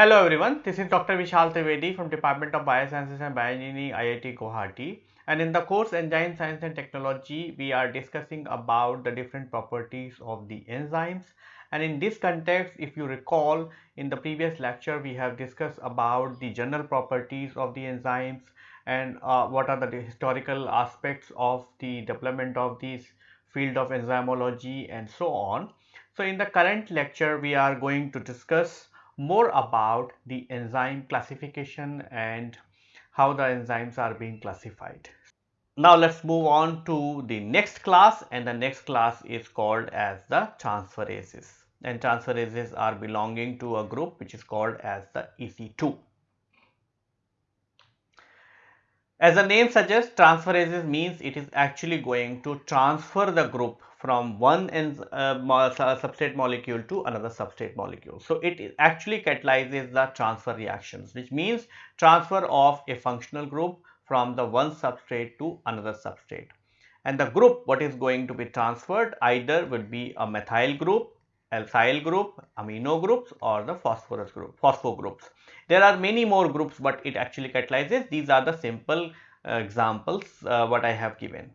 Hello everyone, this is Dr. Vishal Trivedi from Department of Biosciences and Bioengineering IIT Guwahati and in the course Enzyme Science and Technology we are discussing about the different properties of the enzymes and in this context if you recall in the previous lecture we have discussed about the general properties of the enzymes and uh, what are the historical aspects of the development of this field of enzymology and so on. So in the current lecture we are going to discuss more about the enzyme classification and how the enzymes are being classified. Now let's move on to the next class and the next class is called as the transferases and transferases are belonging to a group which is called as the EC2. As the name suggests transferases means it is actually going to transfer the group from one uh, substrate molecule to another substrate molecule. So, it actually catalyzes the transfer reactions which means transfer of a functional group from the one substrate to another substrate. And the group what is going to be transferred either would be a methyl group, alkyl group, amino groups or the phosphorus group, phospho groups. There are many more groups but it actually catalyzes. These are the simple uh, examples uh, what I have given.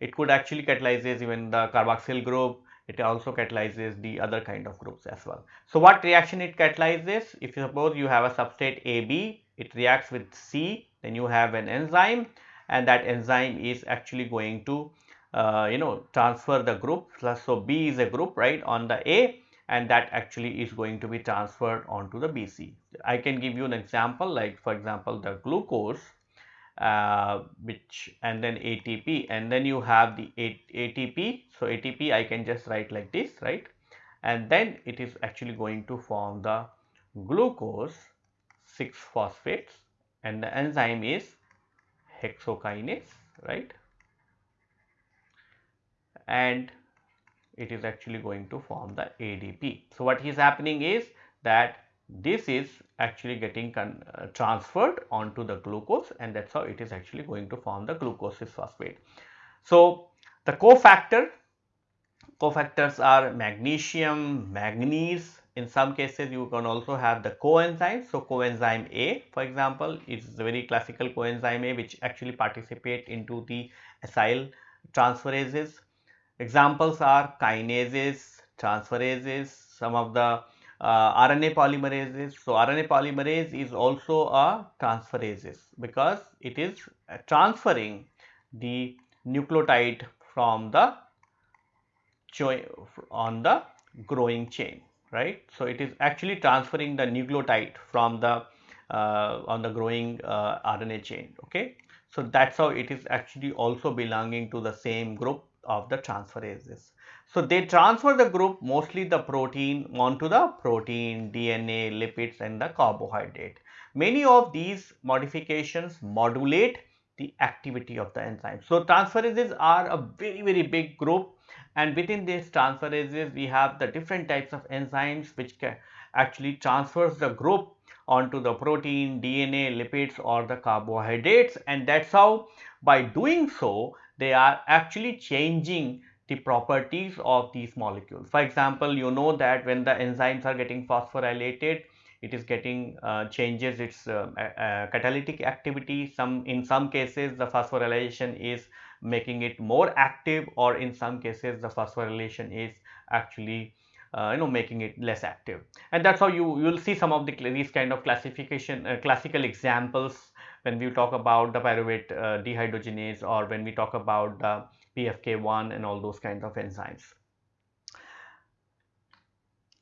It could actually catalyzes even the carboxyl group. It also catalyzes the other kind of groups as well. So, what reaction it catalyzes? If you suppose you have a substrate AB, it reacts with C, then you have an enzyme and that enzyme is actually going to uh, you know transfer the group. So, B is a group right on the A and that actually is going to be transferred onto the BC. I can give you an example like for example, the glucose uh, which and then ATP and then you have the ATP. So, ATP I can just write like this right and then it is actually going to form the glucose 6 phosphates and the enzyme is hexokinase right and it is actually going to form the ADP. So, what is happening is that this is actually getting uh, transferred onto the glucose and that is how it is actually going to form the glucose phosphate. So, the cofactor, cofactors are magnesium, manganese, in some cases you can also have the coenzyme. So, coenzyme A for example is very classical coenzyme A which actually participate into the acyl transferases. Examples are kinases, transferases, some of the uh, RNA polymerases. So, RNA polymerase is also a transferases because it is transferring the nucleotide from the on the growing chain right. So, it is actually transferring the nucleotide from the uh, on the growing uh, RNA chain okay. So, that is how it is actually also belonging to the same group of the transferases. So, they transfer the group mostly the protein onto the protein, DNA, lipids and the carbohydrate. Many of these modifications modulate the activity of the enzyme. So, transferases are a very very big group and within these transferases we have the different types of enzymes which can actually transfers the group onto the protein, DNA, lipids or the carbohydrates and that is how by doing so they are actually changing the properties of these molecules. For example, you know that when the enzymes are getting phosphorylated, it is getting uh, changes its uh, uh, catalytic activity. Some in some cases the phosphorylation is making it more active or in some cases the phosphorylation is actually uh, you know making it less active and that's how you you will see some of the these kind of classification uh, classical examples when we talk about the pyruvate uh, dehydrogenase or when we talk about the PFK1 and all those kinds of enzymes.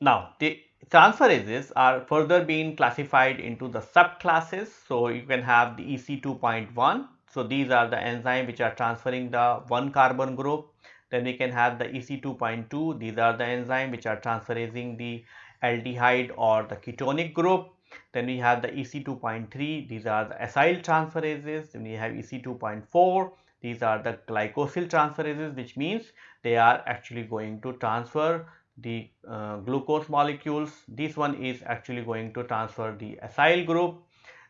Now, the transferases are further being classified into the subclasses. So, you can have the EC2.1. So, these are the enzymes which are transferring the one carbon group. Then we can have the EC2.2. These are the enzymes which are transferring the aldehyde or the ketonic group. Then we have the EC2.3. These are the acyl transferases. Then we have EC2.4 these are the glycosyl transferases which means they are actually going to transfer the uh, glucose molecules. This one is actually going to transfer the acyl group.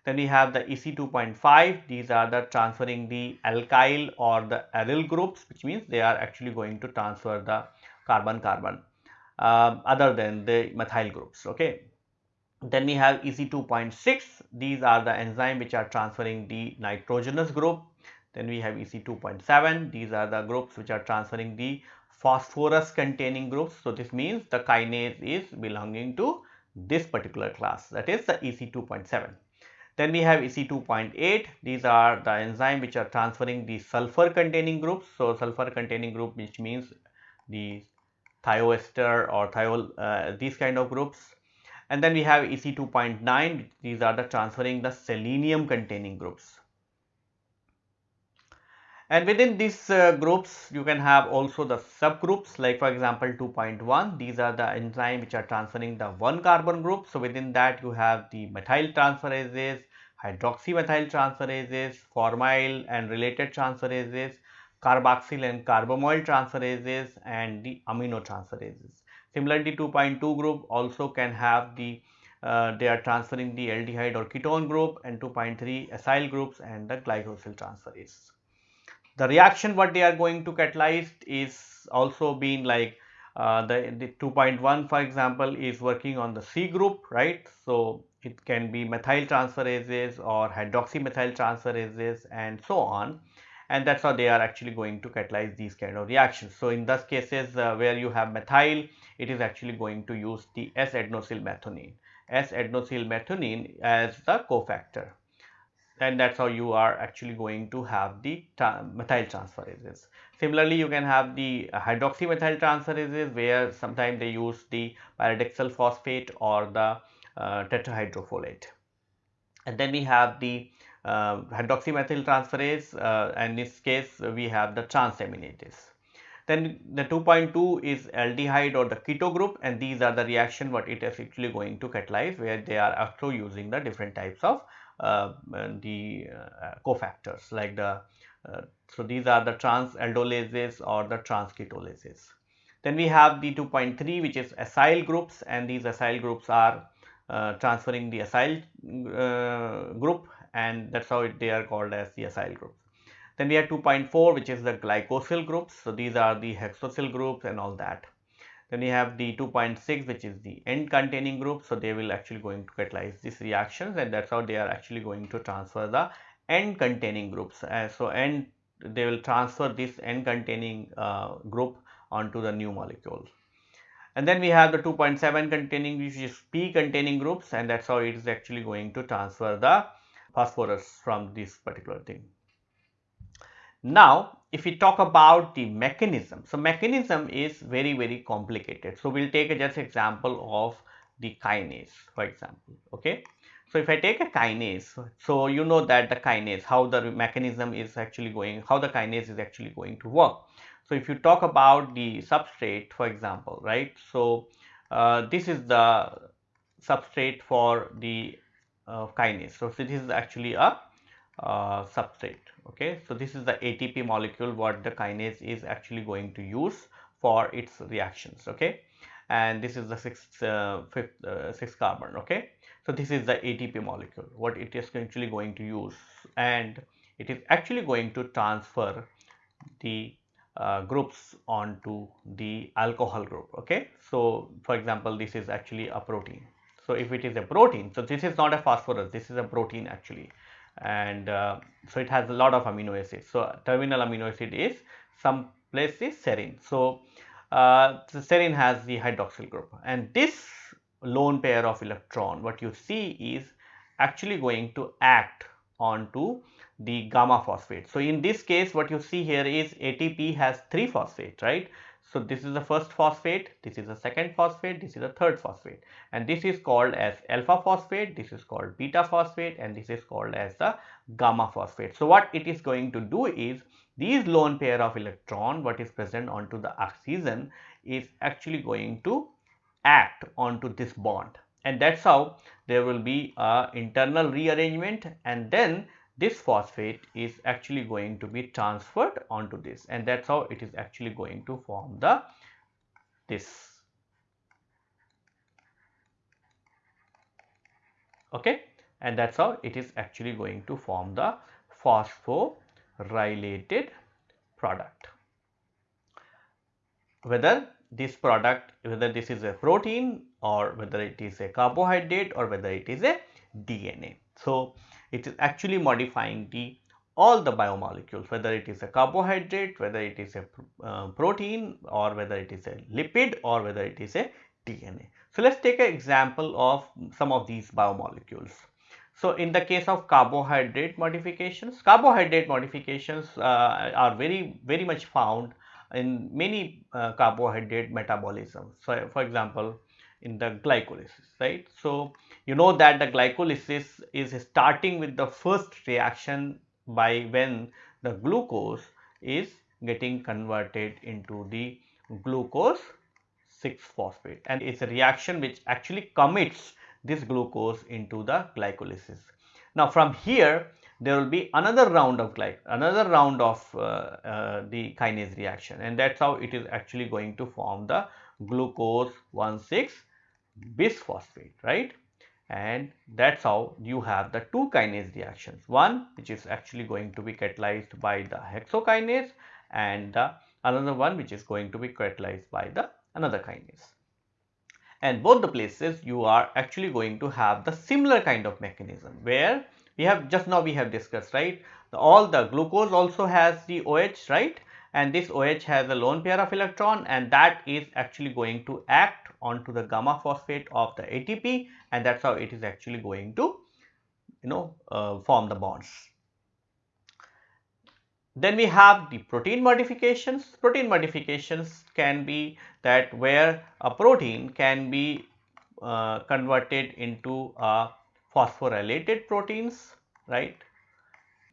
Then we have the EC2.5 these are the transferring the alkyl or the aryl groups which means they are actually going to transfer the carbon carbon uh, other than the methyl groups okay. Then we have EC2.6. These are the enzyme which are transferring the nitrogenous group. Then we have EC2.7. These are the groups which are transferring the phosphorus containing groups. So, this means the kinase is belonging to this particular class that is the EC2.7. Then we have EC2.8. These are the enzyme which are transferring the sulfur containing groups. So, sulfur containing group which means the thioester or thiol uh, these kind of groups. And then we have EC2.9. These are the transferring the selenium containing groups. And within these uh, groups, you can have also the subgroups like for example 2.1. These are the enzyme which are transferring the one carbon group. So, within that you have the methyl transferases, hydroxymethyl transferases, formyl and related transferases, carboxyl and carbamoyl transferases and the amino transferases. Similarly, 2.2 group also can have the uh, they are transferring the aldehyde or ketone group and 2.3 acyl groups and the glycosyl transferase the reaction what they are going to catalyze is also being like the, the 2.1 for example is working on the C group right. So, it can be methyl transferases or hydroxymethyl transferases and so on and that is how they are actually going to catalyze these kind of reactions. So, in those cases uh, where you have methyl it is actually going to use the S-adenosylmethionine, S-adenosylmethionine as the cofactor and that is how you are actually going to have the methyl transferases. Similarly, you can have the hydroxymethyl transferases where sometimes they use the pyridoxal phosphate or the uh, tetrahydrofolate. And then we have the uh, hydroxymethyl transferase uh, and in this case we have the transaminases. Then the 2.2 is aldehyde or the keto group and these are the reaction what it is actually going to catalyze where they are also using the different types of uh, the uh, cofactors like the uh, so these are the trans aldolases or the trans ketolases. Then we have the 2.3 which is acyl groups and these acyl groups are uh, transferring the acyl uh, group and that is how it, they are called as the acyl groups. Then we have 2.4 which is the glycosyl groups. So, these are the hexosyl groups and all that. Then we have the 2.6 which is the N containing group. So, they will actually going to catalyze these reactions and that is how they are actually going to transfer the N containing groups. Uh, so, end they will transfer this N containing uh, group onto the new molecule. And then we have the 2.7 containing which is P containing groups and that is how it is actually going to transfer the phosphorus from this particular thing. Now, if we talk about the mechanism, so mechanism is very, very complicated. So, we will take a just example of the kinase, for example, okay. So, if I take a kinase, so you know that the kinase, how the mechanism is actually going, how the kinase is actually going to work. So, if you talk about the substrate, for example, right. So, uh, this is the substrate for the uh, kinase. So, this is actually a uh, substrate okay so this is the atp molecule what the kinase is actually going to use for its reactions okay? And this is the sixth uh, fifth uh, sixth carbon okay? So this is the atp molecule what it is actually going to use. And it is actually going to transfer the uh, groups onto the alcohol group okay? So for example this is actually a protein. So if it is a protein so this is not a phosphorus this is a protein actually and uh, so it has a lot of amino acids. So, terminal amino acid is some place is serine. So, uh, the serine has the hydroxyl group and this lone pair of electron what you see is actually going to act onto the gamma phosphate. So, in this case what you see here is ATP has 3 phosphate right so, this is the first phosphate, this is the second phosphate, this is the third phosphate and this is called as alpha phosphate, this is called beta phosphate and this is called as the gamma phosphate. So, what it is going to do is these lone pair of electron what is present onto the oxygen is actually going to act onto this bond and that is how there will be a internal rearrangement and then this phosphate is actually going to be transferred onto this and that is how it is actually going to form the this. Okay? And that is how it is actually going to form the phosphorylated product. Whether this product whether this is a protein or whether it is a carbohydrate or whether it is a DNA. So, it is actually modifying the all the biomolecules whether it is a carbohydrate, whether it is a uh, protein or whether it is a lipid or whether it is a DNA. So, let us take an example of some of these biomolecules. So, in the case of carbohydrate modifications, carbohydrate modifications uh, are very very much found in many uh, carbohydrate metabolism. So, for example, in the glycolysis, right. So, you know that the glycolysis is starting with the first reaction by when the glucose is getting converted into the glucose 6 phosphate. And it's a reaction which actually commits this glucose into the glycolysis. Now from here there will be another round of glyc another round of uh, uh, the kinase reaction. And that's how it is actually going to form the glucose 1,6 bisphosphate right and that's how you have the two kinase reactions. One which is actually going to be catalyzed by the hexokinase and the another one which is going to be catalyzed by the another kinase. And both the places you are actually going to have the similar kind of mechanism where we have just now we have discussed right? The, all the glucose also has the OH right? And this OH has a lone pair of electron and that is actually going to act onto the gamma phosphate of the ATP and that is how it is actually going to you know uh, form the bonds. Then we have the protein modifications. Protein modifications can be that where a protein can be uh, converted into a phosphorylated proteins, right.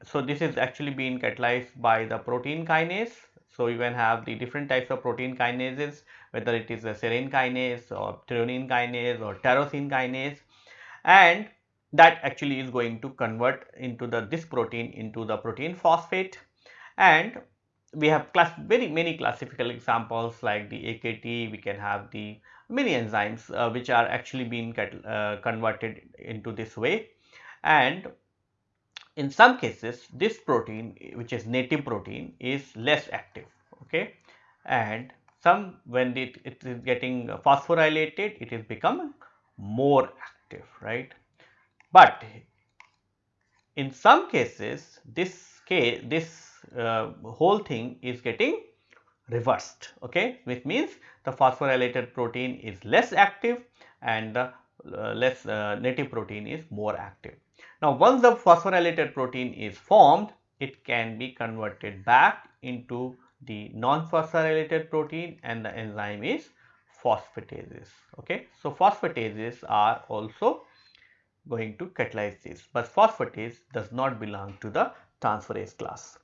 So, this is actually being catalyzed by the protein kinase so, you can have the different types of protein kinases whether it is a serine kinase or threonine kinase or tyrosine kinase. And that actually is going to convert into the this protein into the protein phosphate. And we have class very many classical examples like the AKT we can have the many enzymes uh, which are actually being uh, converted into this way. And in some cases this protein which is native protein is less active okay? And some when it, it is getting phosphorylated it is become more active right? But in some cases this case this uh, whole thing is getting reversed okay? Which means the phosphorylated protein is less active and the uh, less uh, native protein is more active. Now, once the phosphorylated protein is formed, it can be converted back into the non-phosphorylated protein and the enzyme is phosphatases. Okay. So, phosphatases are also going to catalyze this, but phosphatase does not belong to the transferase class.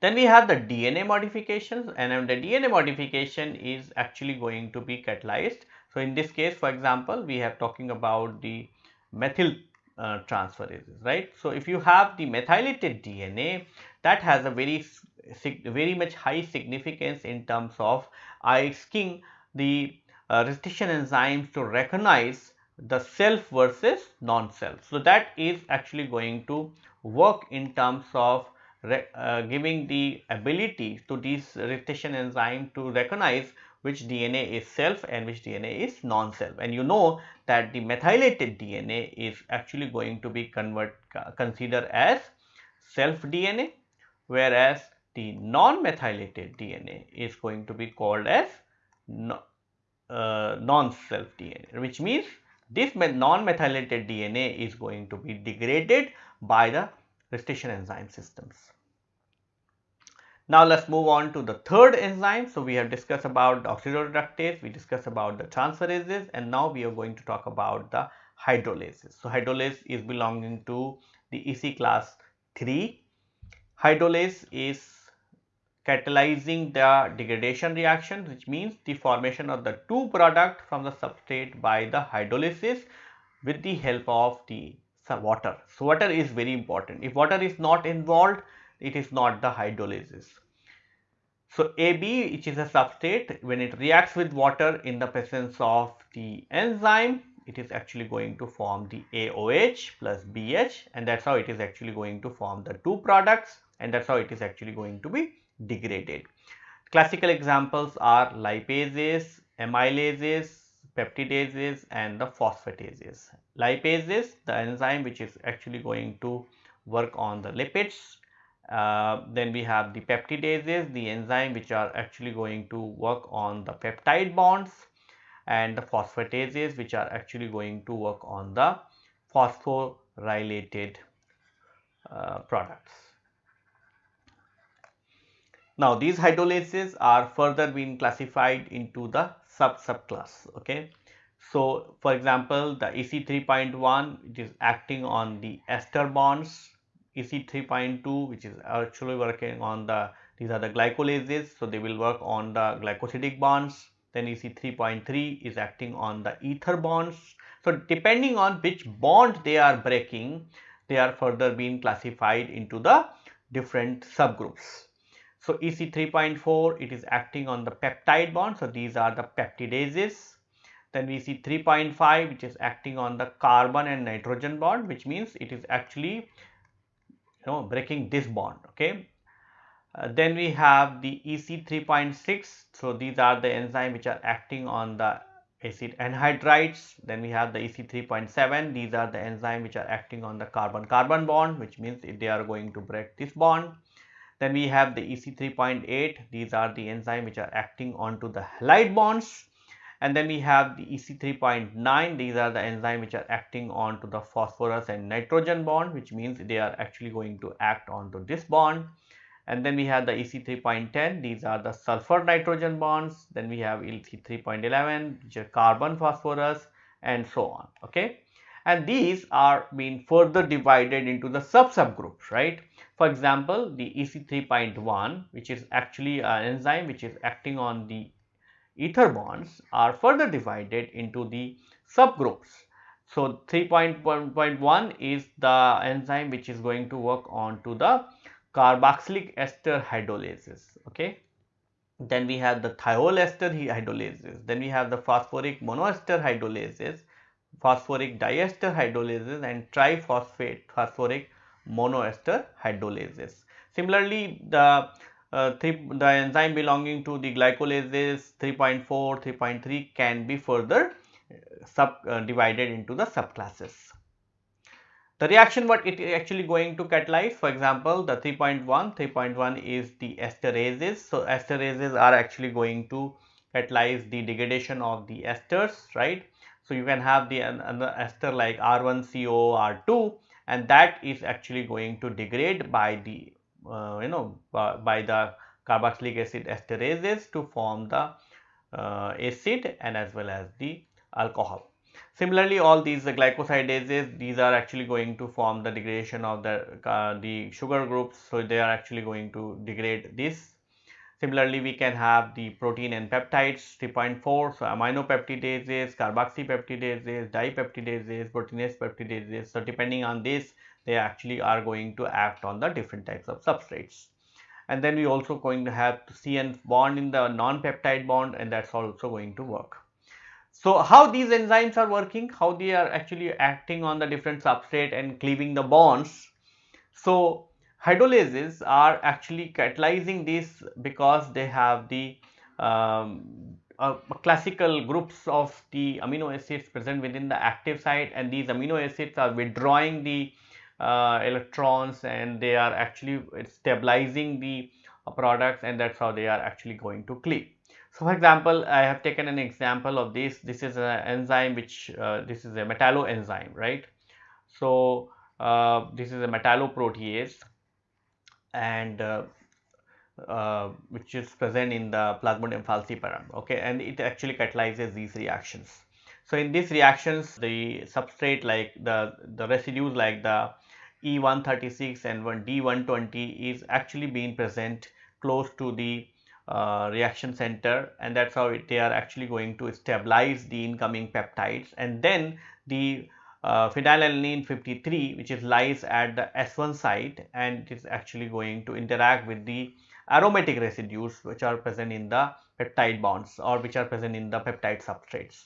Then we have the DNA modifications and the DNA modification is actually going to be catalyzed. So, in this case for example, we have talking about the methyl uh, transferases, right. So, if you have the methylated DNA that has a very very much high significance in terms of asking the uh, restriction enzymes to recognize the self versus non-self. So, that is actually going to work in terms of uh, giving the ability to these restriction enzyme to recognize which DNA is self and which DNA is non-self. And you know that the methylated DNA is actually going to be convert considered as self DNA, whereas the non-methylated DNA is going to be called as no, uh, non-self DNA, which means this non-methylated DNA is going to be degraded by the restriction enzyme systems. Now, let us move on to the third enzyme. So, we have discussed about the oxidoreductase, we discussed about the transferases and now we are going to talk about the hydrolases. So, hydrolase is belonging to the EC class 3. Hydrolase is catalyzing the degradation reaction which means the formation of the two product from the substrate by the hydrolysis with the help of the water. So, water is very important. If water is not involved, it is not the hydrolysis. So, AB which is a substrate when it reacts with water in the presence of the enzyme it is actually going to form the AOH plus BH and that is how it is actually going to form the two products and that is how it is actually going to be degraded. Classical examples are lipases, amylases, peptidases and the phosphatases. Lipase is the enzyme which is actually going to work on the lipids. Uh, then we have the peptidases, the enzyme which are actually going to work on the peptide bonds and the phosphatases which are actually going to work on the phosphorylated uh, products. Now these hydrolases are further being classified into the sub subclass. Okay. So for example, the EC 3.1 which is acting on the ester bonds, EC 3.2 which is actually working on the these are the glycolases. So they will work on the glycosidic bonds. Then EC 3.3 is acting on the ether bonds. So depending on which bond they are breaking, they are further being classified into the different subgroups. So EC 3.4 it is acting on the peptide bond. So these are the peptidases. Then we see 3.5 which is acting on the carbon and nitrogen bond which means it is actually you know breaking this bond okay. Uh, then we have the EC 3.6 so these are the enzyme which are acting on the acid anhydrides then we have the EC 3.7 these are the enzyme which are acting on the carbon carbon bond which means they are going to break this bond then we have the EC 3.8, these are the enzymes which are acting onto the halide bonds. And then we have the EC 3.9, these are the enzymes which are acting onto the phosphorus and nitrogen bond, which means they are actually going to act onto this bond. And then we have the EC 3.10, these are the sulfur nitrogen bonds. Then we have EC 3.11, which are carbon phosphorus and so on. Okay and these are being further divided into the sub subgroups right? For example the ec 3.1 which is actually an enzyme which is acting on the ether bonds are further divided into the subgroups. So 3.1 is the enzyme which is going to work on to the carboxylic ester hydrolases okay? Then we have the thiol ester hydrolases. Then we have the phosphoric monoester hydrolases phosphoric diester hydrolases and triphosphate phosphoric monoester hydrolases. Similarly, the uh, three, the enzyme belonging to the glycolases 3.4, 3.3 can be further uh, sub uh, divided into the subclasses. The reaction what it is actually going to catalyze for example, the 3.1, 3.1 is the esterases. So, esterases are actually going to catalyze the degradation of the esters right so, you can have the ester like R1CO R2 and that is actually going to degrade by the uh, you know by, by, the carboxylic acid esterases to form the uh, acid and as well as the alcohol. Similarly, all these glycosidases these are actually going to form the degradation of the uh, the sugar groups. So, they are actually going to degrade this Similarly, we can have the protein and peptides 3.4, so amino aminopeptidases, carboxypeptidases, dipeptidases, proteinase peptidases. So, depending on this, they actually are going to act on the different types of substrates. And then we also going to have CN bond in the non-peptide bond and that's also going to work. So, how these enzymes are working, how they are actually acting on the different substrate and cleaving the bonds. So, hydrolases are actually catalyzing this because they have the um, uh, classical groups of the amino acids present within the active site and these amino acids are withdrawing the uh, electrons and they are actually stabilizing the uh, products and that's how they are actually going to cleave. So, for example, I have taken an example of this. This is an enzyme which uh, this is a metalloenzyme, right? So, uh, this is a metalloprotease and uh, uh, which is present in the plasmodium falciparum okay? And it actually catalyzes these reactions. So in these reactions the substrate like the the residues like the E136 and one D120 is actually being present close to the uh, reaction center and that's how it, they are actually going to stabilize the incoming peptides. And then the uh, phenylalanine 53 which is lies at the S1 site and it is actually going to interact with the aromatic residues which are present in the peptide bonds or which are present in the peptide substrates.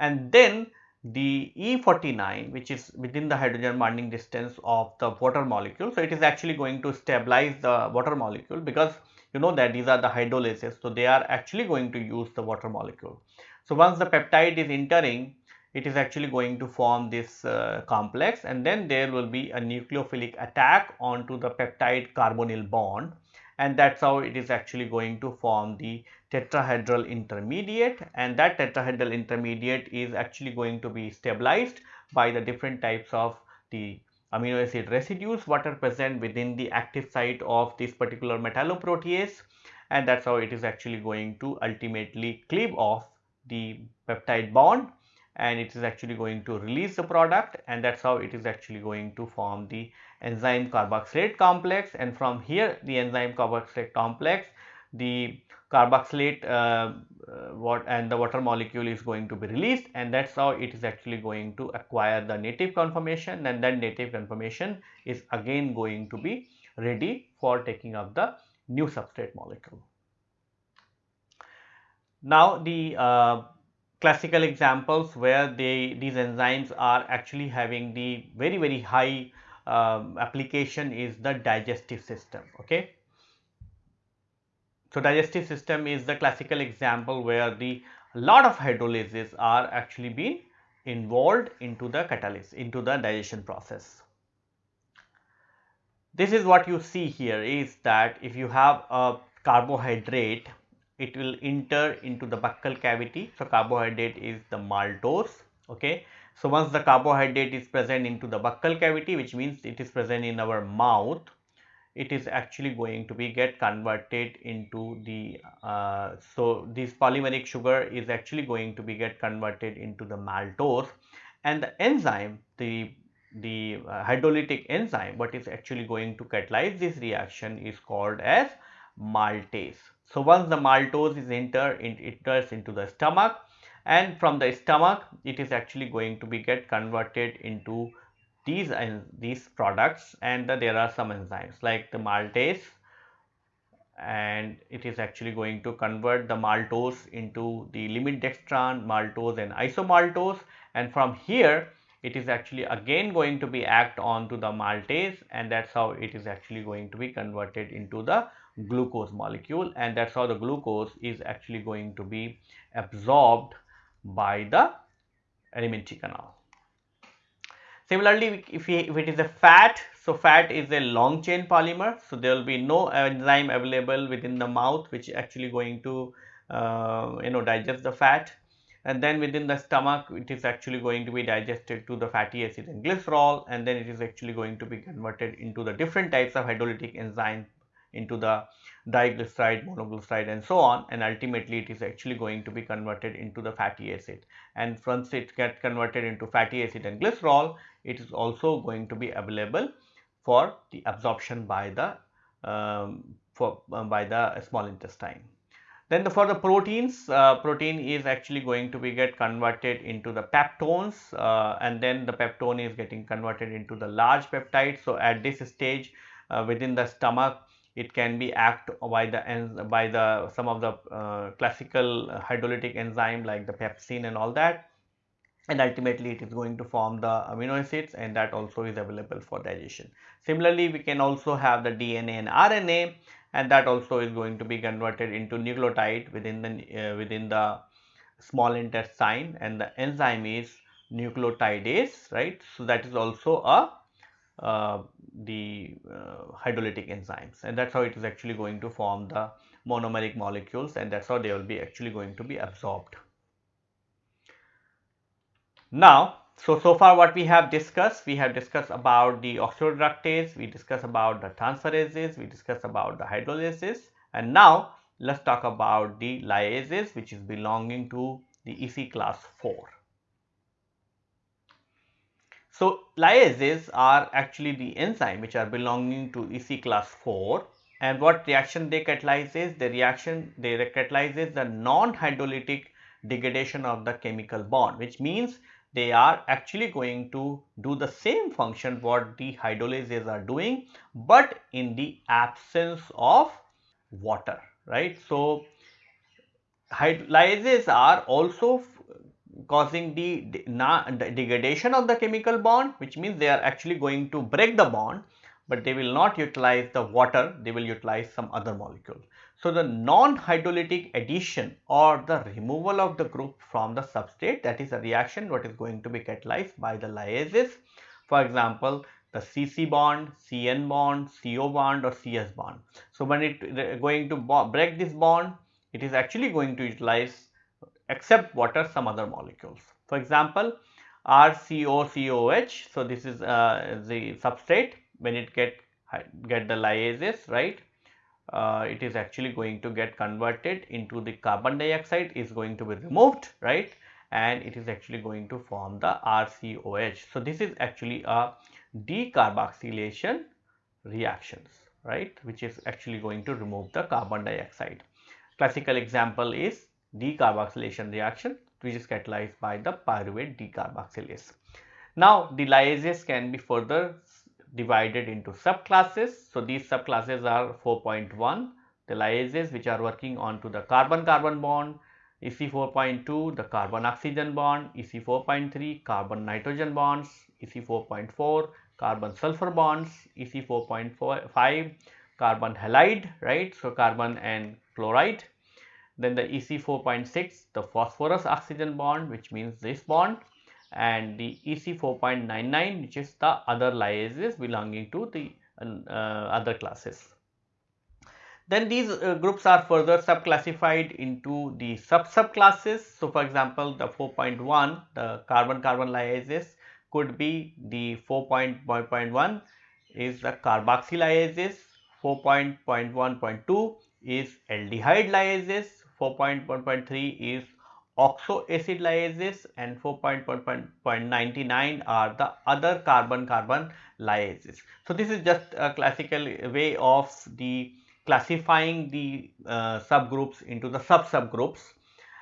And then the E49 which is within the hydrogen bonding distance of the water molecule. So, it is actually going to stabilize the water molecule because you know that these are the hydrolases. So, they are actually going to use the water molecule. So, once the peptide is entering it is actually going to form this uh, complex and then there will be a nucleophilic attack onto the peptide carbonyl bond and that is how it is actually going to form the tetrahedral intermediate and that tetrahedral intermediate is actually going to be stabilized by the different types of the amino acid residues what are present within the active site of this particular metalloprotease and that is how it is actually going to ultimately cleave off the peptide bond and it is actually going to release the product and that is how it is actually going to form the enzyme carboxylate complex and from here the enzyme carboxylate complex the carboxylate uh, uh, what and the water molecule is going to be released and that is how it is actually going to acquire the native conformation and then native conformation is again going to be ready for taking up the new substrate molecule. Now the uh, classical examples where they these enzymes are actually having the very very high um, application is the digestive system okay? So digestive system is the classical example where the lot of hydrolases are actually being involved into the catalyst into the digestion process. This is what you see here is that if you have a carbohydrate it will enter into the buccal cavity. So, carbohydrate is the maltose. Okay. So, once the carbohydrate is present into the buccal cavity which means it is present in our mouth, it is actually going to be get converted into the, uh, so this polymeric sugar is actually going to be get converted into the maltose and the enzyme, the, the uh, hydrolytic enzyme what is actually going to catalyze this reaction is called as maltase. So, once the maltose is enter, it enters into the stomach and from the stomach it is actually going to be get converted into these and these products and the, there are some enzymes like the maltase and it is actually going to convert the maltose into the limit dextrin, maltose and isomaltose and from here it is actually again going to be act on to the maltase and that is how it is actually going to be converted into the glucose molecule and that is how the glucose is actually going to be absorbed by the alimentary canal. Similarly, if, we, if it is a fat, so fat is a long chain polymer, so there will be no enzyme available within the mouth which is actually going to uh, you know digest the fat and then within the stomach it is actually going to be digested to the fatty acid and glycerol and then it is actually going to be converted into the different types of hydrolytic enzyme into the diglyceride, monoglyceride and so on and ultimately it is actually going to be converted into the fatty acid and once it gets converted into fatty acid and glycerol it is also going to be available for the absorption by the um, for uh, by the small intestine. Then the, for the proteins, uh, protein is actually going to be get converted into the peptones uh, and then the peptone is getting converted into the large peptide. So, at this stage uh, within the stomach it can be act by the by the some of the uh, classical hydrolytic enzyme like the pepsin and all that and ultimately it is going to form the amino acids and that also is available for digestion. Similarly, we can also have the DNA and RNA and that also is going to be converted into nucleotide within the uh, within the small intestine and the enzyme is nucleotidase right. So, that is also a the uh, hydrolytic enzymes and that is how it is actually going to form the monomeric molecules and that is how they will be actually going to be absorbed. Now, so, so far what we have discussed, we have discussed about the oxidoreductase, we discussed about the transferases, we discussed about the hydrolysis and now let us talk about the lyases which is belonging to the EC class 4. So, lyases are actually the enzyme which are belonging to EC class 4 and what reaction they catalyzes? The reaction they catalyzes the non-hydrolytic degradation of the chemical bond which means they are actually going to do the same function what the hydrolases are doing but in the absence of water right. So, lyases are also causing the degradation of the chemical bond which means they are actually going to break the bond but they will not utilize the water they will utilize some other molecule. So, the non-hydrolytic addition or the removal of the group from the substrate that is a reaction what is going to be catalyzed by the lyases. For example, the CC bond, CN bond, CO bond or CS bond. So, when it going to break this bond, it is actually going to utilize except water some other molecules. For example, RCOCOH. So, this is uh, the substrate when it get get the lyases right uh, it is actually going to get converted into the carbon dioxide is going to be removed right and it is actually going to form the RCOH. So, this is actually a decarboxylation reactions right which is actually going to remove the carbon dioxide. Classical example is decarboxylation reaction which is catalyzed by the pyruvate decarboxylase. Now, the lyases can be further divided into subclasses. So, these subclasses are 4.1 the lyases which are working on to the carbon carbon bond, EC 4.2 the carbon oxygen bond, EC 4.3 carbon nitrogen bonds, EC 4.4 carbon sulfur bonds, EC 4.5 carbon halide right. So, carbon and chloride then the EC 4.6 the phosphorus oxygen bond which means this bond and the EC 4.99 which is the other lyases belonging to the uh, other classes. Then these uh, groups are further subclassified into the sub subclasses. So, for example, the 4.1 the carbon carbon lyases could be the 4.1 is the carboxylases, 4.1.2 is aldehyde lyases, 4.1.3 is oxoacid lyases and 4.1.99 are the other carbon carbon lyases. So, this is just a classical way of the classifying the uh, subgroups into the sub subgroups.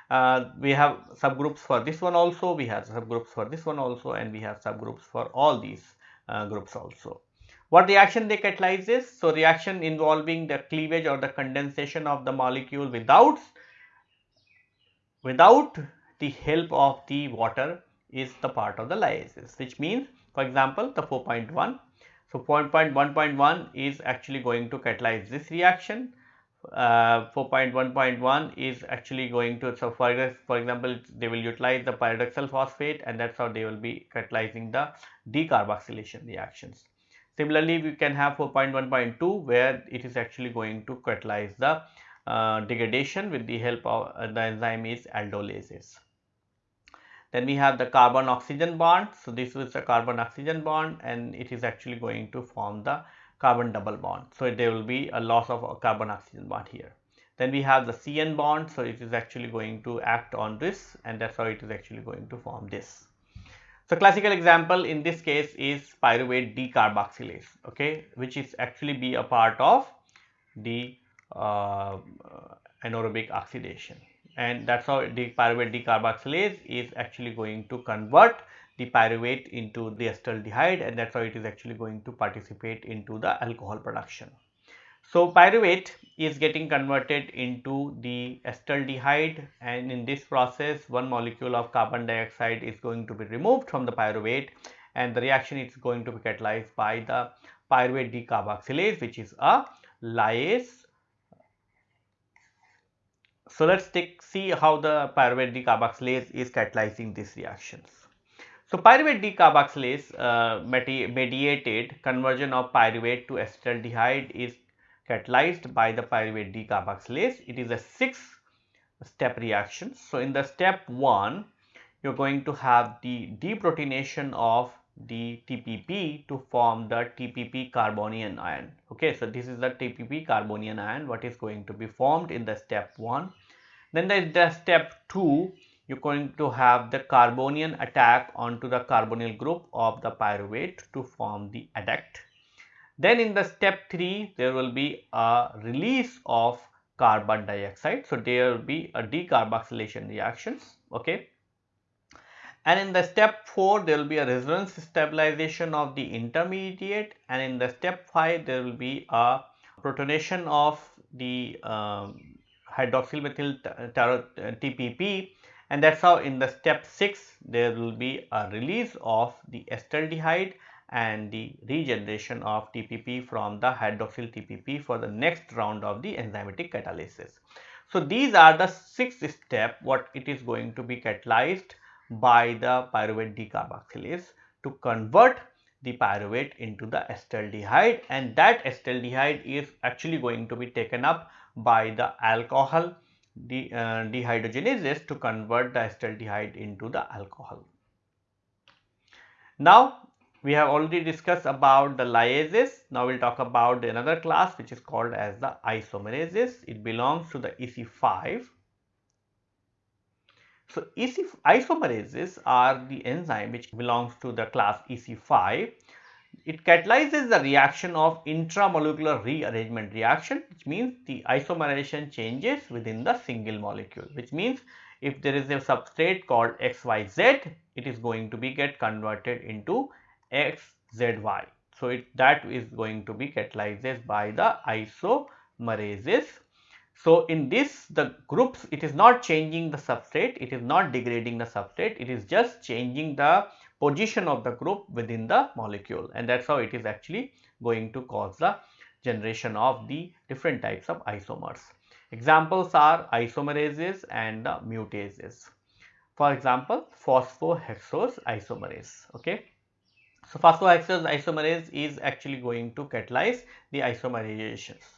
Uh, we have subgroups for this one also, we have subgroups for this one also and we have subgroups for all these uh, groups also. What reaction they catalyze is? So, reaction involving the cleavage or the condensation of the molecule without without the help of the water is the part of the lyases which means for example the 4.1. So, 4.1.1 is actually going to catalyze this reaction. Uh, 4.1.1 is actually going to so for, for example they will utilize the pyridoxal phosphate and that's how they will be catalyzing the decarboxylation reactions. Similarly, we can have 4.1.2 where it is actually going to catalyze the uh, degradation with the help of uh, the enzyme is aldolases. Then we have the carbon oxygen bond. So, this is a carbon oxygen bond and it is actually going to form the carbon double bond. So, there will be a loss of a carbon oxygen bond here. Then we have the CN bond. So, it is actually going to act on this and that is how it is actually going to form this. So, classical example in this case is pyruvate decarboxylase, okay, which is actually be a part of the Um, uh, anaerobic oxidation and that is how the pyruvate decarboxylase is actually going to convert the pyruvate into the acetaldehyde and that is how it is actually going to participate into the alcohol production. So, pyruvate is getting converted into the acetaldehyde and in this process one molecule of carbon dioxide is going to be removed from the pyruvate and the reaction is going to be catalyzed by the pyruvate decarboxylase which is a lyase so, let us take see how the pyruvate decarboxylase is catalyzing these reactions. So, pyruvate decarboxylase uh, mediated conversion of pyruvate to acetaldehyde is catalyzed by the pyruvate decarboxylase. It is a 6 step reaction. So, in the step 1 you are going to have the deprotonation of the TPP to form the TPP carbonium ion. Okay, so this is the TPP carbonium ion what is going to be formed in the step 1. Then there is the step 2 you are going to have the carbonium attack onto the carbonyl group of the pyruvate to form the adduct. Then in the step 3 there will be a release of carbon dioxide. So, there will be a decarboxylation reactions. Okay and in the step 4 there will be a resonance stabilization of the intermediate and in the step 5 there will be a protonation of the um, hydroxyl methyl TPP and that is how in the step 6 there will be a release of the acetaldehyde and the regeneration of TPP from the hydroxyl TPP for the next round of the enzymatic catalysis. So, these are the six step what it is going to be catalyzed by the pyruvate decarboxylase to convert the pyruvate into the acetaldehyde and that acetaldehyde is actually going to be taken up by the alcohol de, uh, dehydrogenases to convert the acetaldehyde into the alcohol. Now, we have already discussed about the lyases. Now, we will talk about another class which is called as the isomerases. It belongs to the EC5. So, EC isomerases are the enzyme which belongs to the class EC5 it catalyzes the reaction of intramolecular rearrangement reaction which means the isomerization changes within the single molecule which means if there is a substrate called XYZ it is going to be get converted into XZY. So, it, that is going to be catalyzed by the isomerases. So, in this the groups it is not changing the substrate, it is not degrading the substrate, it is just changing the position of the group within the molecule and that is how it is actually going to cause the generation of the different types of isomers. Examples are isomerases and mutases. For example, phosphohexose isomerase. Okay. So, phosphohexose isomerase is actually going to catalyze the isomerizations.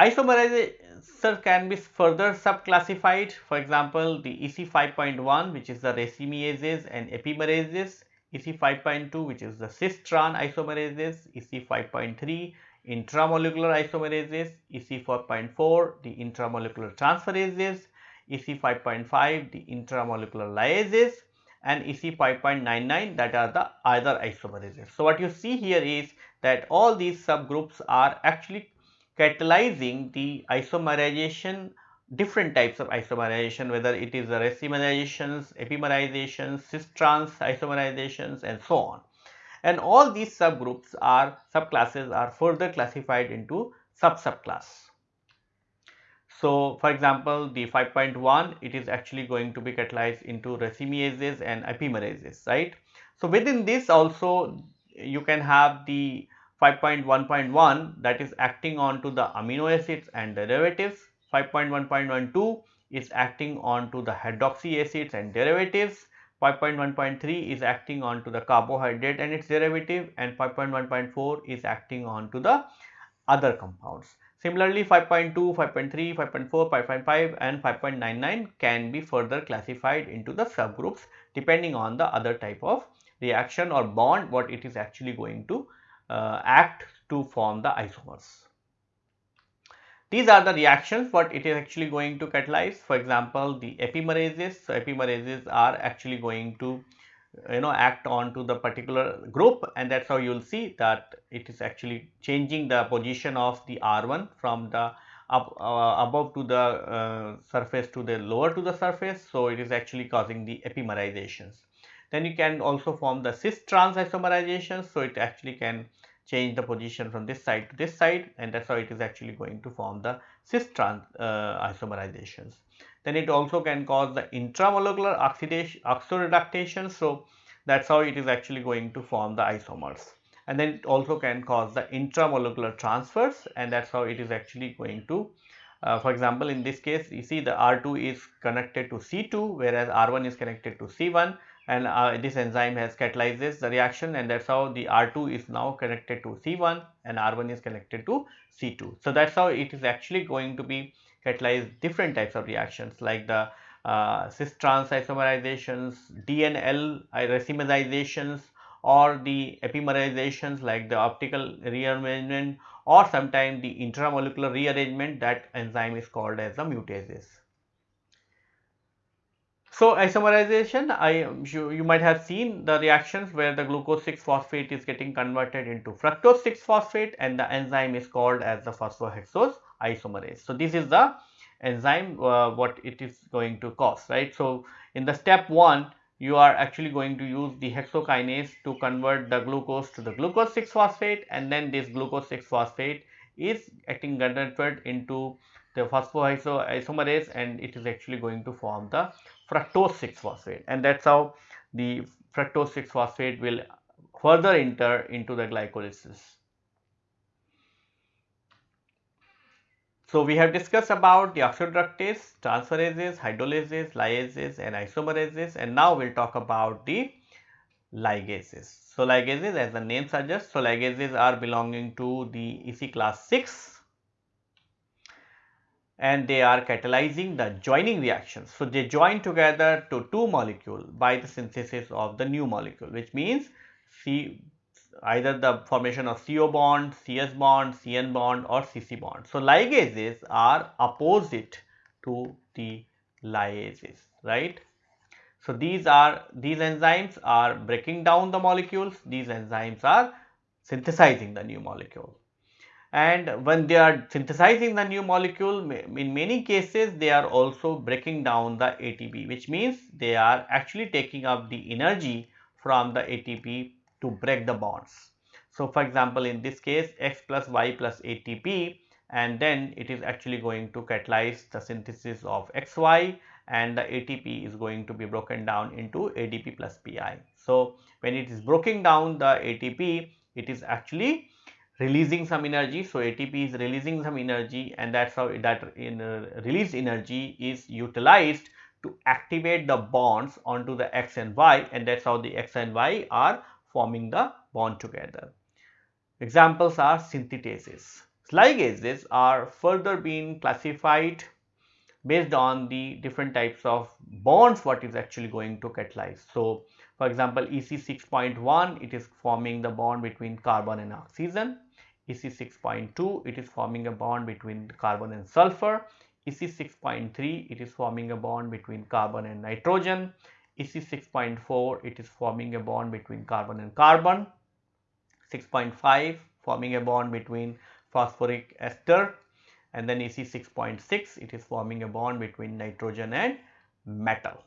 Isomerization can be further subclassified. For example, the EC 5.1 which is the racemases and epimerases, EC 5.2 which is the cis-tran isomerases, EC 5.3 intramolecular isomerases, EC 4.4 the intramolecular transferases, EC 5.5 the intramolecular lyases. And EC 5.99 that are the other isomerases. So, what you see here is that all these subgroups are actually catalyzing the isomerization different types of isomerization whether it is the racemerizations, epimerizations, cis-trans isomerizations and so on. And all these subgroups are subclasses are further classified into sub-subclass. So, for example, the 5.1 it is actually going to be catalyzed into racemases and epimerases right. So, within this also you can have the 5.1.1 that is acting on to the amino acids and derivatives. 5.1.12 is acting on to the hydroxy acids and derivatives. 5.1.3 is acting on to the carbohydrate and its derivative and 5.1.4 is acting on to the other compounds. Similarly, 5.2, 5.3, 5.4, 5.5 and 5.99 can be further classified into the subgroups depending on the other type of reaction or bond what it is actually going to uh, act to form the isomers. These are the reactions what it is actually going to catalyze. For example, the epimerases. So, epimerases are actually going to you know act on to the particular group and that is how you will see that it is actually changing the position of the R1 from the up uh, above to the uh, surface to the lower to the surface. So, it is actually causing the epimerizations. Then you can also form the cis trans isomerizations. So, it actually can change the position from this side to this side and that is how it is actually going to form the cis trans uh, isomerizations. Then it also can cause the intramolecular oxidation oxoreductation. So, that is how it is actually going to form the isomers and then it also can cause the intramolecular transfers and that is how it is actually going to uh, for example, in this case you see the R2 is connected to C2 whereas R1 is connected to C1 and uh, this enzyme has catalyzes the reaction and that is how the R2 is now connected to C1 and R1 is connected to C2. So, that is how it is actually going to be catalyze different types of reactions like the uh, cis-trans isomerizations, DNL racemerizations or the epimerizations like the optical rearrangement or sometimes the intramolecular rearrangement that enzyme is called as the mutases. So, isomerization I you, you might have seen the reactions where the glucose 6 phosphate is getting converted into fructose 6 phosphate and the enzyme is called as the phosphohexose isomerase. So, this is the enzyme uh, what it is going to cause right. So, in the step 1 you are actually going to use the hexokinase to convert the glucose to the glucose 6 phosphate and then this glucose 6 phosphate is getting converted into the phosphoisomerase and it is actually going to form the fructose 6 phosphate and that is how the fructose 6 phosphate will further enter into the glycolysis. So, we have discussed about the oxidoreductase, transferases, hydrolases, lyases and isomerases and now we will talk about the ligases. So, ligases as the name suggests, so ligases are belonging to the EC class 6 and they are catalyzing the joining reactions. So, they join together to two molecule by the synthesis of the new molecule which means C either the formation of CO bond, CS bond, CN bond or CC bond. So, ligases are opposite to the lyases, right. So, these are these enzymes are breaking down the molecules, these enzymes are synthesizing the new molecule. And when they are synthesizing the new molecule, in many cases they are also breaking down the ATP, which means they are actually taking up the energy from the ATP to break the bonds. So, for example, in this case X plus Y plus ATP and then it is actually going to catalyze the synthesis of XY and the ATP is going to be broken down into ADP plus PI. So, when it is broken down the ATP, it is actually releasing some energy. So, ATP is releasing some energy and that is how that in, uh, released energy is utilized to activate the bonds onto the X and Y and that is how the X and Y are forming the bond together. Examples are synthetases. Ligases are further being classified based on the different types of bonds what is actually going to catalyze. So, for example, EC 6.1 it is forming the bond between carbon and oxygen. EC 6.2 it is forming a bond between carbon and sulfur. EC 6.3 it is forming a bond between carbon and nitrogen. EC 6.4 it is forming a bond between carbon and carbon. 6.5 forming a bond between phosphoric ester and then EC 6.6 it is forming a bond between nitrogen and metal.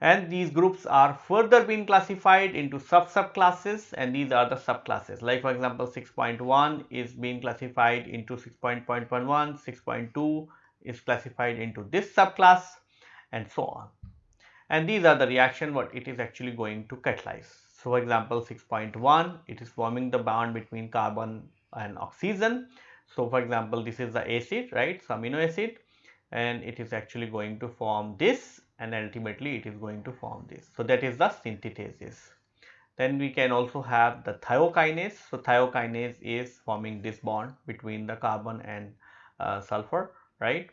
And these groups are further being classified into sub subclasses and these are the subclasses like for example 6.1 is being classified into 6.11, 6.2 is classified into this subclass and so on and these are the reaction what it is actually going to catalyze. So, for example, 6.1 it is forming the bond between carbon and oxygen. So, for example, this is the acid right so amino acid and it is actually going to form this and ultimately it is going to form this. So, that is the synthetases. Then we can also have the thiokinase. So, thiokinase is forming this bond between the carbon and uh, sulfur right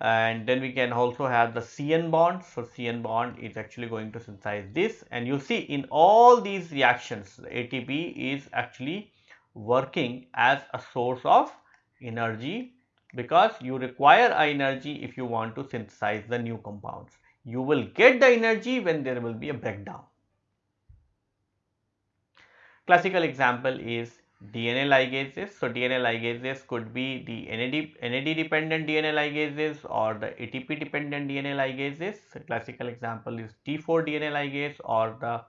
and then we can also have the CN bond. So, CN bond is actually going to synthesize this and you see in all these reactions ATP is actually working as a source of energy because you require energy if you want to synthesize the new compounds. You will get the energy when there will be a breakdown. Classical example is DNA ligases. So, DNA ligases could be the NAD, NAD dependent DNA ligases or the ATP dependent DNA ligases. Classical example is T4 DNA ligase or the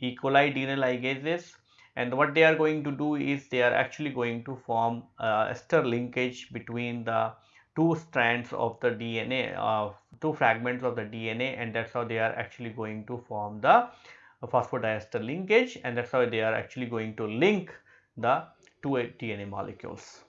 E. coli DNA ligases and what they are going to do is they are actually going to form ester linkage between the two strands of the DNA uh, two fragments of the DNA and that is how they are actually going to form the phosphodiester linkage and that is how they are actually going to link the two DNA molecules.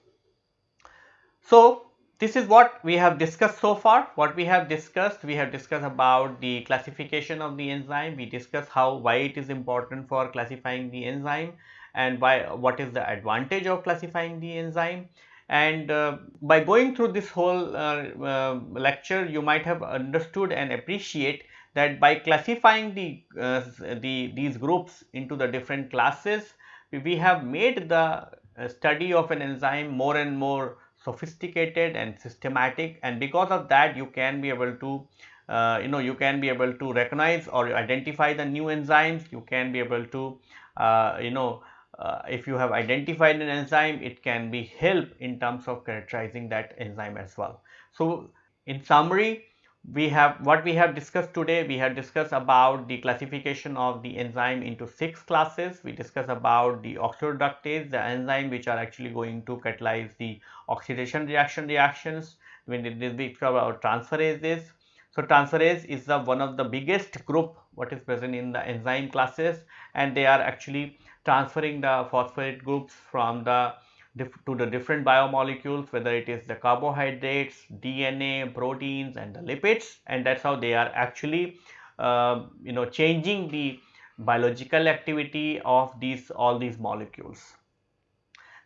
So, this is what we have discussed so far. What we have discussed, we have discussed about the classification of the enzyme. We discussed how why it is important for classifying the enzyme and why what is the advantage of classifying the enzyme. And uh, by going through this whole uh, uh, lecture, you might have understood and appreciate that by classifying the, uh, the these groups into the different classes, we have made the uh, study of an enzyme more and more sophisticated and systematic and because of that you can be able to uh, you know you can be able to recognize or identify the new enzymes. You can be able to uh, you know uh, if you have identified an enzyme it can be help in terms of characterizing that enzyme as well. So in summary we have what we have discussed today we have discussed about the classification of the enzyme into six classes. We discussed about the oxidoreductase the enzyme which are actually going to catalyze the oxidation reaction reactions when we discussed about transferases. So, transferase is the one of the biggest group what is present in the enzyme classes and they are actually transferring the phosphate groups from the to the different biomolecules whether it is the carbohydrates, DNA, proteins and the lipids and that is how they are actually uh, you know changing the biological activity of these all these molecules.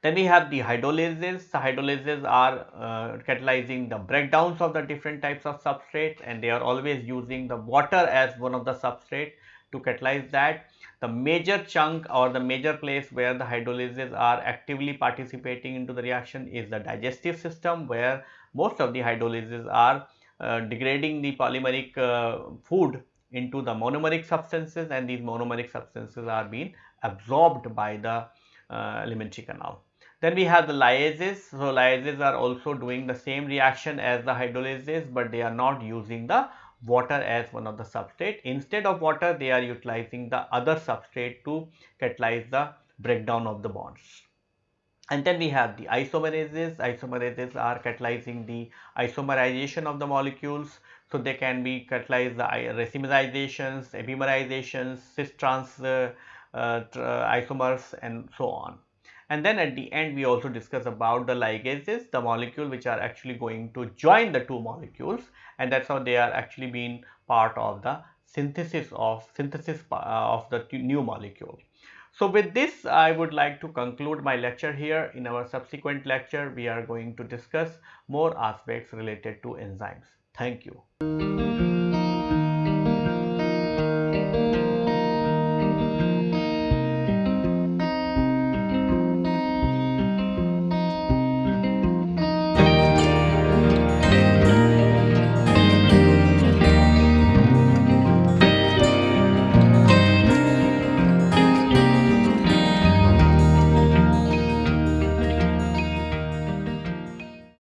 Then we have the hydrolases. The hydrolases are uh, catalyzing the breakdowns of the different types of substrates and they are always using the water as one of the substrate to catalyze that. The major chunk or the major place where the hydrolases are actively participating into the reaction is the digestive system where most of the hydrolases are uh, degrading the polymeric uh, food into the monomeric substances and these monomeric substances are being absorbed by the uh, alimentary canal. Then we have the lyases. So, lyases are also doing the same reaction as the hydrolases, but they are not using the water as one of the substrate. Instead of water, they are utilizing the other substrate to catalyze the breakdown of the bonds. And then we have the isomerases. Isomerases are catalyzing the isomerization of the molecules. So, they can be catalyzed the racemerizations, epimerizations, cis trans uh, uh, isomers and so on. And then at the end we also discuss about the ligases, the molecule which are actually going to join the two molecules and that is how they are actually being part of the synthesis of synthesis uh, of the new molecule. So with this I would like to conclude my lecture here. In our subsequent lecture we are going to discuss more aspects related to enzymes. Thank you.